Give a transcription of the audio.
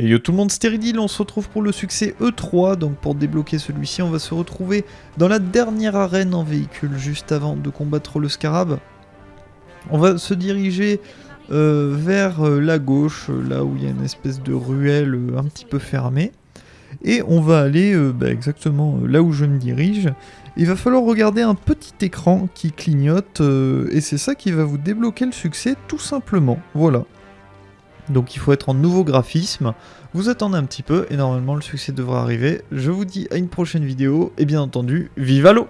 Et yo tout le monde, Stéridil, on se retrouve pour le succès E3, donc pour débloquer celui-ci, on va se retrouver dans la dernière arène en véhicule, juste avant de combattre le Scarab. On va se diriger euh, vers euh, la gauche, euh, là où il y a une espèce de ruelle un petit peu fermée. Et on va aller bah, exactement là où je me dirige. Il va falloir regarder un petit écran qui clignote, et c'est ça qui va vous débloquer le succès tout simplement. Voilà. Donc il faut être en nouveau graphisme. Vous attendez un petit peu et normalement le succès devra arriver. Je vous dis à une prochaine vidéo et bien entendu, vive l'eau